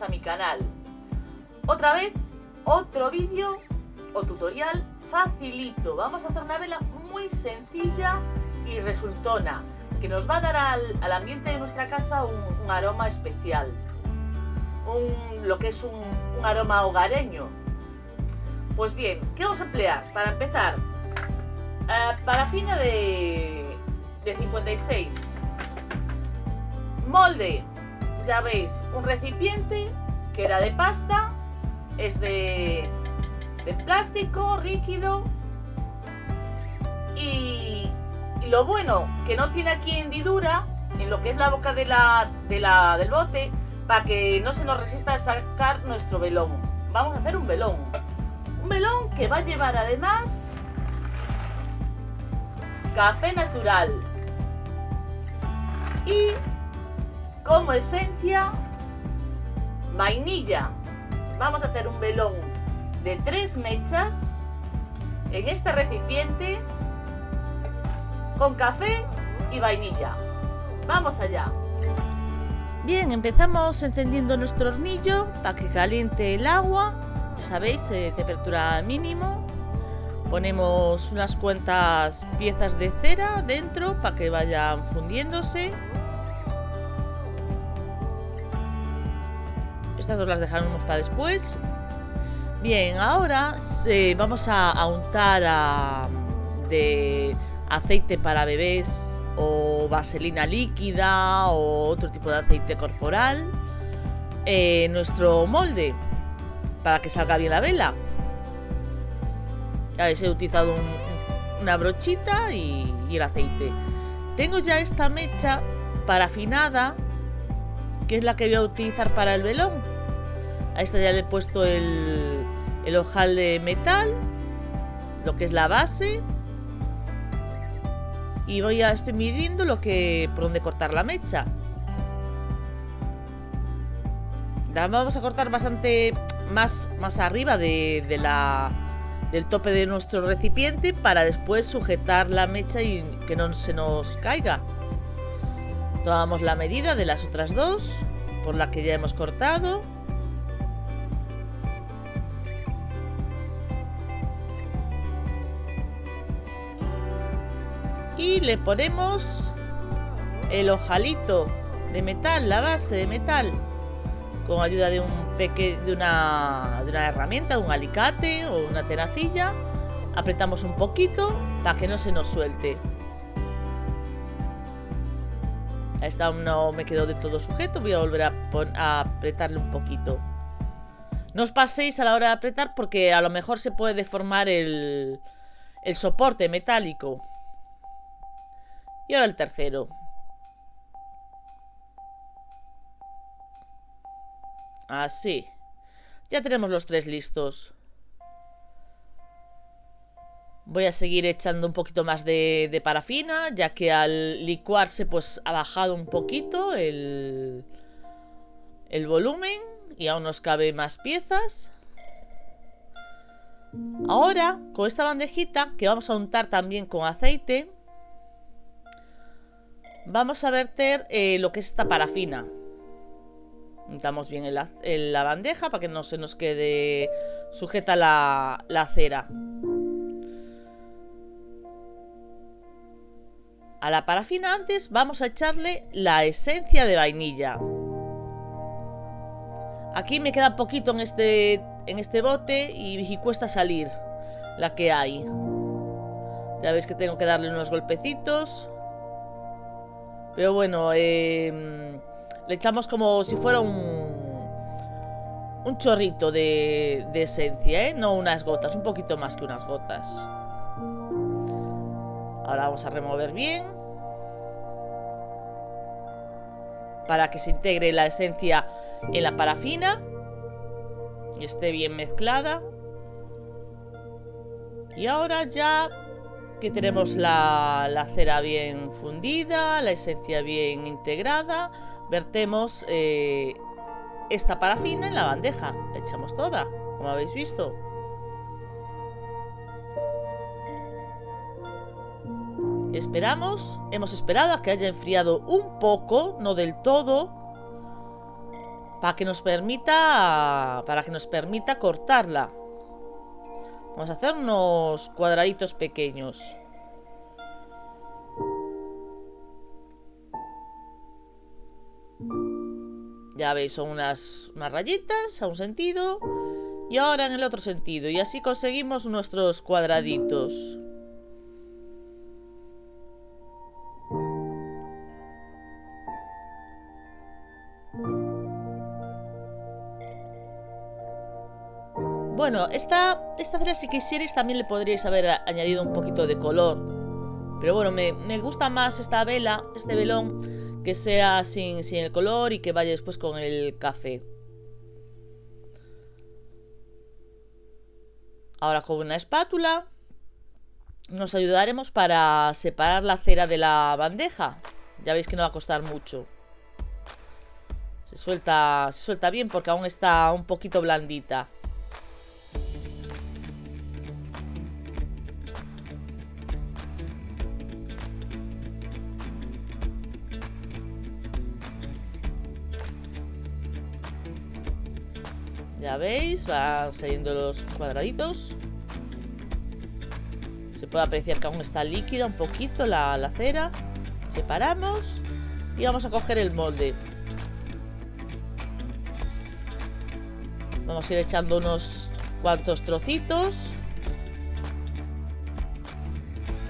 a mi canal. Otra vez, otro vídeo o tutorial facilito. Vamos a hacer una vela muy sencilla y resultona, que nos va a dar al, ambiente de nuestra casa un, aroma especial. Un, lo que es un, aroma hogareño. Pues bien, ¿qué vamos a emplear? Para empezar, uh, parafina de, de 56, molde ya veis, un recipiente que era de pasta, es de, plástico rígido y, lo bueno que no tiene aquí hendidura en lo que es la boca de la, de la, del bote para que no se nos resista a sacar nuestro velón. Vamos a hacer un velón. Un velón que va a llevar además café natural y como esencia vainilla. Vamos a hacer un velón de tres mechas en este recipiente con café y vainilla. Vamos allá. Bien, empezamos encendiendo nuestro hornillo para que caliente el agua. Sabéis, eh, temperatura mínimo. Ponemos unas cuantas piezas de cera dentro para que vayan fundiéndose. Estas dos las dejaremos para después. Bien, ahora vamos a, untar de aceite para bebés o vaselina líquida o otro tipo de aceite corporal eh, nuestro molde para que salga bien la vela. Ya he utilizado una brochita y, y el aceite. Tengo ya esta mecha parafinada que es la que voy a utilizar para el velón. A esta ya le he puesto el, el ojal de metal, lo que es la base. Y voy a estoy midiendo lo que por dónde cortar la mecha. vamos a cortar bastante más, más arriba de, la, del tope de nuestro recipiente para después sujetar la mecha y que no se nos caiga. Tomamos la medida de las otras dos, por la que ya hemos cortado. Y le ponemos el ojalito de metal, la base de metal, con ayuda de un de una, herramienta, de un alicate o una tenacilla. Apretamos un poquito para que no se nos suelte. Esta no me quedó de todo sujeto, voy a volver a, apretarle un poquito. No os paséis a la hora de apretar porque a lo mejor se puede deformar el soporte metálico. Y ahora el tercero. Así. Ya tenemos los tres listos. Voy a seguir echando un poquito más de, parafina, ya que al licuarse pues ha bajado un poquito el, el volumen y aún nos cabe más piezas. Ahora, con esta bandejita, que vamos a untar también con aceite, Vamos a verter eh, lo que es esta parafina. Untamos bien en la, bandeja para que no se nos quede sujeta la, cera. A la parafina antes vamos a echarle la esencia de vainilla. Aquí me queda poquito en este, en este bote y, y cuesta salir la que hay. Ya veis que tengo que darle unos golpecitos. Pero bueno, em, le echamos como si fuera un, un chorrito de, de esencia, ¿eh? No unas gotas, un poquito más que unas gotas. Ahora vamos a remover bien. Para que se integre la esencia en la parafina. Y esté bien mezclada. Y ahora ya que tenemos la, cera bien fundida, la esencia bien integrada, vertemos eh, esta parafina en la bandeja, la echamos toda, como habéis visto. Esperamos, hemos esperado a que haya enfriado un poco, no del todo, para que nos permita para que nos permita cortarla. Vamos a hacer unos cuadraditos pequeños. Ya veis, son unas, unas rayitas a un sentido y ahora en el otro sentido. Y así conseguimos nuestros cuadraditos. Bueno, esta, esta cera si quisierais también le podríais haber añadido un poquito de color. Pero bueno, me, gusta más esta vela, este velón, que sea sin, sin el color y que vaya después con el café. Ahora con una espátula nos ayudaremos para separar la cera de la bandeja. Ya veis que no va a costar mucho. Se suelta, se suelta bien porque aún está un poquito blandita. Ya veis, van saliendo los cuadraditos. Se puede apreciar que aún está líquida un poquito la, la cera. Separamos y vamos a coger el molde. Vamos a ir echando unos cuantos trocitos.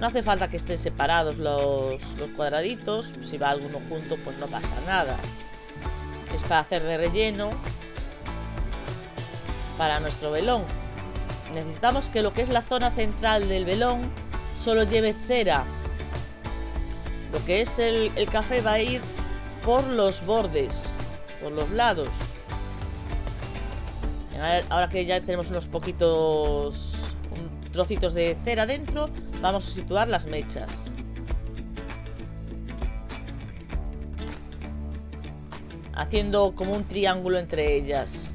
No hace falta que estén separados los, los, cuadraditos. Si va alguno junto, pues no pasa nada. Es para hacer de relleno para nuestro velón. Necesitamos que lo que es la zona central del velón solo lleve cera. Lo que es el, café va a ir por los bordes, por los lados. Ahora que ya tenemos unos poquitos trocitos de cera dentro, vamos a situar las mechas. Haciendo como un triángulo entre ellas.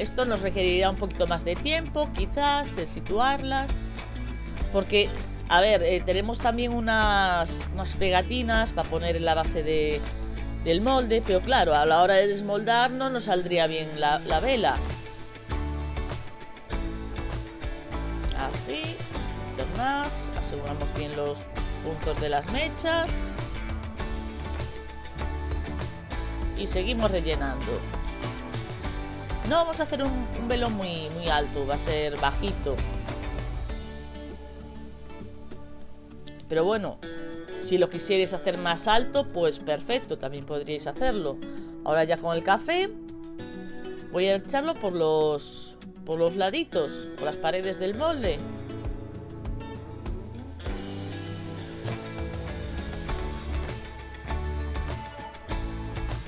Esto nos requerirá un poquito más de tiempo, quizás, el situarlas. Porque, a ver, eh, tenemos también unas, unas, pegatinas para poner en la base de, del molde. Pero claro, a la hora de desmoldar no nos saldría bien la, la vela. Así, más. Aseguramos bien los puntos de las mechas. Y seguimos rellenando. No vamos a hacer un, velón muy, muy alto, va a ser bajito. Pero bueno, si lo quisierais hacer más alto, pues perfecto, también podríais hacerlo. Ahora ya con el café, voy a echarlo por los, por los laditos, por las paredes del molde.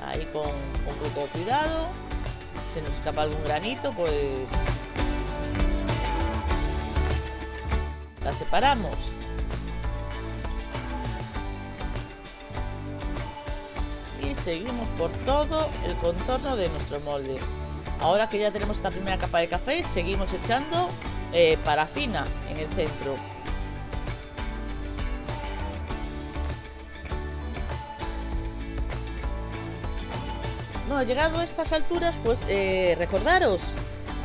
Ahí con, con poco cuidado se nos escapa algún granito, pues la separamos. Y seguimos por todo el contorno de nuestro molde. Ahora que ya tenemos esta primera capa de café, seguimos echando eh, parafina en el centro. Bueno, llegado a estas alturas, pues eh, recordaros,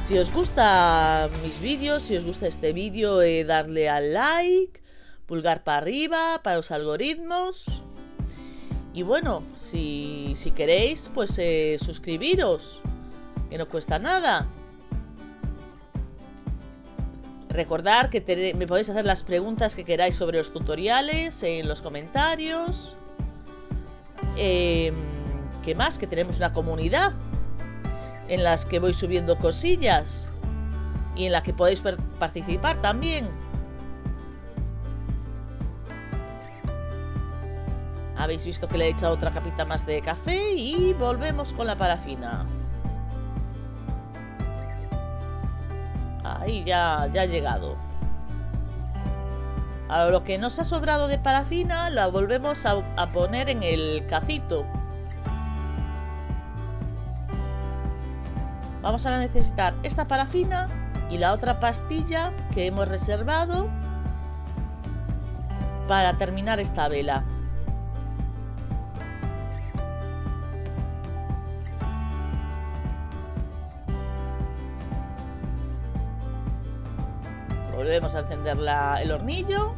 si os gusta mis vídeos, si os gusta este vídeo, eh, darle al like, pulgar para arriba, para los algoritmos. Y bueno, si, queréis, pues eh, suscribiros, que no cuesta nada. Recordar que me podéis hacer las preguntas que queráis sobre los tutoriales en los comentarios. Eh, ¿Qué más? Que tenemos una comunidad en las que voy subiendo cosillas y en la que podéis participar también. Habéis visto que le he echado otra capita más de café y volvemos con la parafina. Ahí ya, ya ha llegado. Ahora lo que nos ha sobrado de parafina la volvemos a poner en el cacito. Vamos a necesitar esta parafina y la otra pastilla que hemos reservado para terminar esta vela. Volvemos a encender el hornillo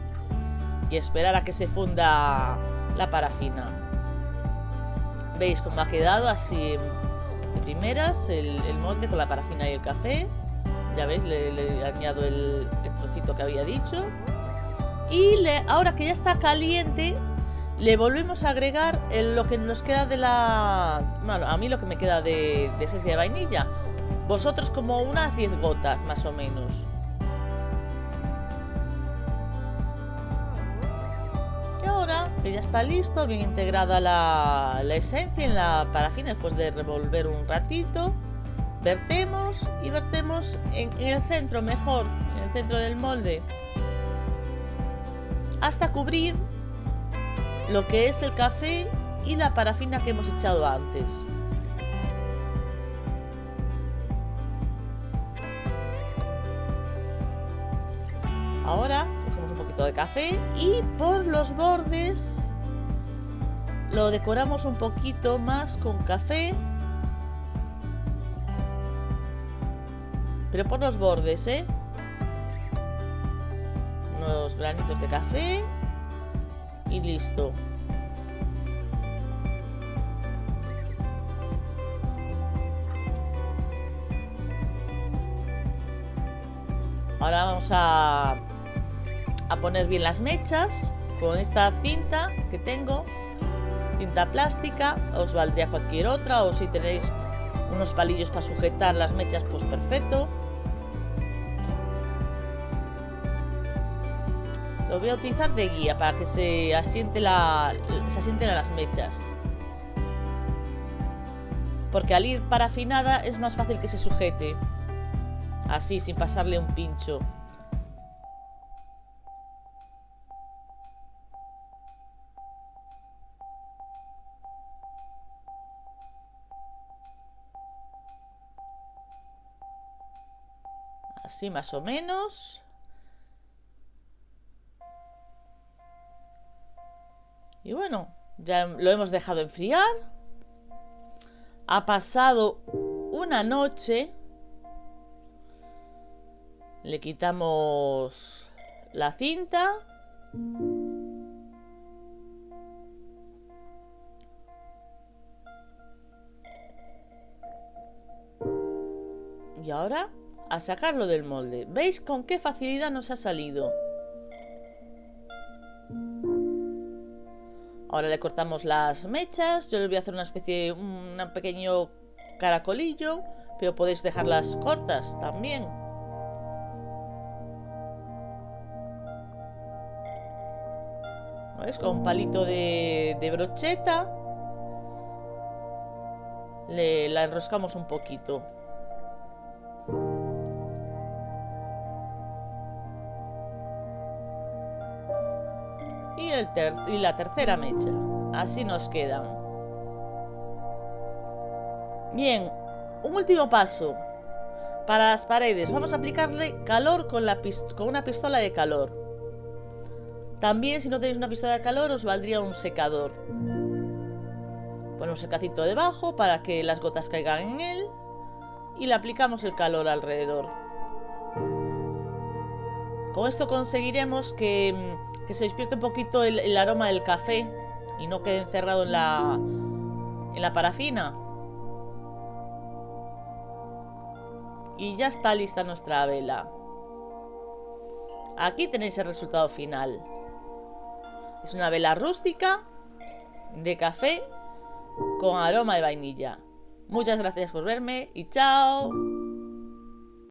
y esperar a que se funda la parafina. ¿Veis cómo ha quedado así primeras el, molde con la parafina y el café? Ya veis, le, le añado el, trocito que había dicho. Y le, ahora que ya está caliente, le volvemos a agregar lo que nos queda de la... Bueno, a mí lo que me queda de, de esencia de vainilla. Vosotros como unas 10 gotas, más o menos. Ya está listo, bien integrada la, esencia en la parafina después de revolver un ratito. Vertemos y vertemos en el centro, mejor, en el centro del molde, hasta cubrir lo que es el café y la parafina que hemos echado antes. Ahora de café y por los bordes lo decoramos un poquito más con café pero por los bordes ¿eh? unos granitos de café y listo ahora vamos a a poner bien las mechas con esta cinta que tengo, cinta plástica, os valdría cualquier otra o si tenéis unos palillos para sujetar las mechas pues perfecto. Lo voy a utilizar de guía para que se asiente la, se asienten las mechas. Porque al ir parafinada es más fácil que se sujete. Así, sin pasarle un pincho. Así más o menos. Y bueno, ya lo hemos dejado enfriar. Ha pasado una noche. Le quitamos la cinta. Y ahora a sacarlo del molde. ¿Veis con qué facilidad nos ha salido? Ahora le cortamos las mechas. Yo le voy a hacer una especie un pequeño caracolillo, pero podéis dejarlas cortas también. ¿Veis? Con un palito de, de brocheta le, la enroscamos un poquito. Y, la tercera mecha. Así nos quedan. Bien, un último paso. Para las paredes vamos a aplicarle calor con, con una pistola de calor. También si no tenéis una pistola de calor os valdría un secador. Ponemos el cacito debajo para que las gotas caigan en él y le aplicamos el calor alrededor. Con esto conseguiremos que mm, que se despierte un poquito el, aroma del café y no quede encerrado en la, en la parafina. Y ya está lista nuestra vela. Aquí tenéis el resultado final. Es una vela rústica de café con aroma de vainilla. Muchas gracias por verme y chao.